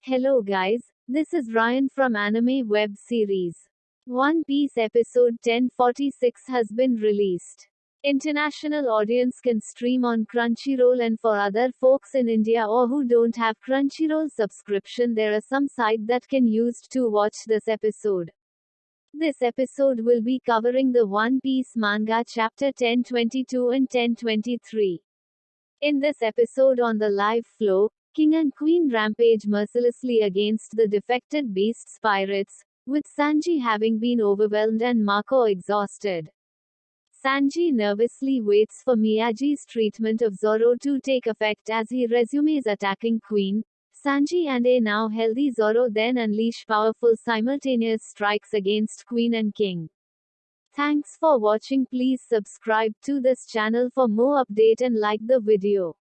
Hello guys, this is Ryan from Anime Web Series. One Piece episode 1046 has been released. International audience can stream on Crunchyroll and for other folks in India or who don't have Crunchyroll subscription there are some site that can used to watch this episode. This episode will be covering the One Piece manga chapter 1022 and 1023. In this episode on the Live Floor, King and Queen rampage mercilessly against the defected beasts pirates, with Sanji having been overwhelmed and Marco exhausted. Sanji nervously waits for Miyagi's treatment of Zoro to take effect as he resumes attacking Queen. Sanji and a now healthy Zoro then unleash powerful simultaneous strikes against Queen and King. Thanks for watching please subscribe to this channel for more update and like the video.